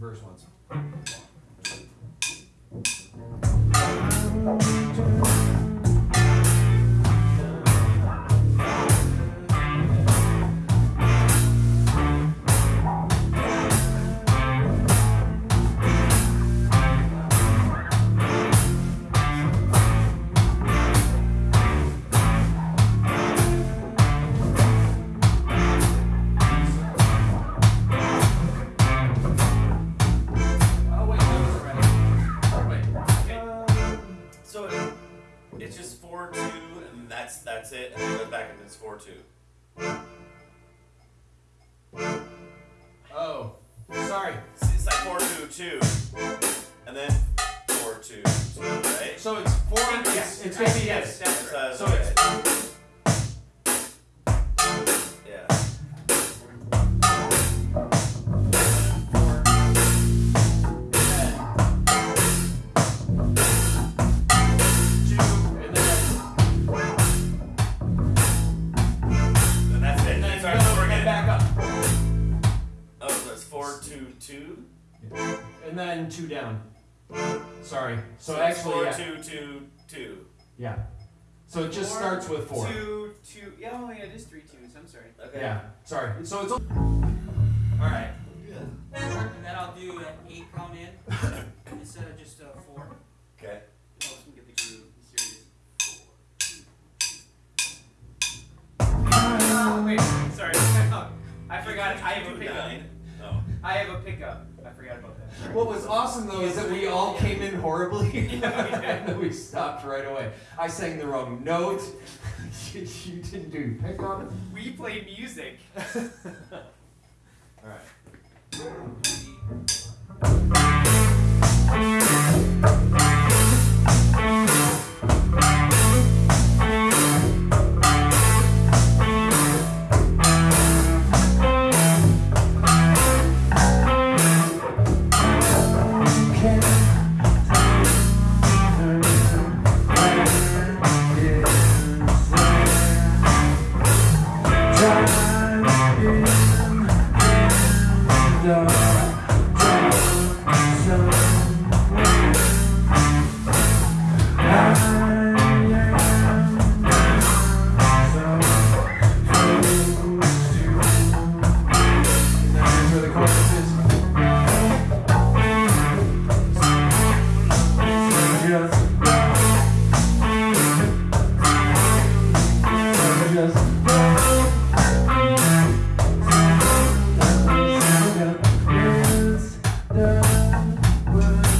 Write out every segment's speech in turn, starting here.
verse once. That's that's it, and then goes back and it's four two. Oh, sorry. It's, like four two two, and then four two two, right? So it's four. It's, it's gonna be yes. Uh, So it's two. and then two down. Sorry. So, it's actually, four yeah. two two two. yeah. So it just Four, starts with four. Two, two. Yeah, oh yeah, it is three twos. I'm sorry. Okay. Yeah. Sorry. So it's. All right. Yeah. And then I'll do an eight count in instead of just a four. Okay. It helps me get the groove. Serious. Wait, sorry. I forgot. I have a Two pickup. nine. Oh. I have a pickup. I forgot about that. What was awesome though is that we all came in horribly Yeah, we did. and then we stopped right away. I sang the wrong note. you you didn't do pickup. We played music. All right. And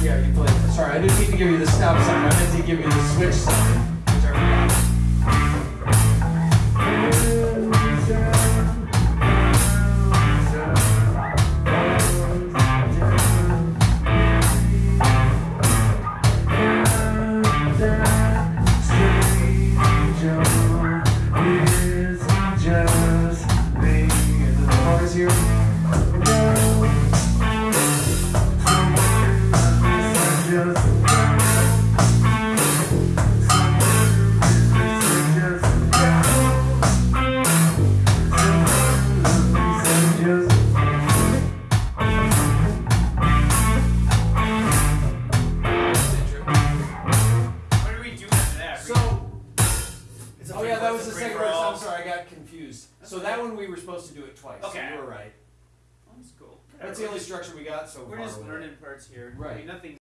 Yeah, you play. Sorry, I didn't mean to give you the stop sign. I meant to give you the switch sign. Got confused. So that one we were supposed to do it twice. Okay. So you were right. That's cool. That's the only structure we got so We're far. just with it. learning parts here. Right. I mean, nothing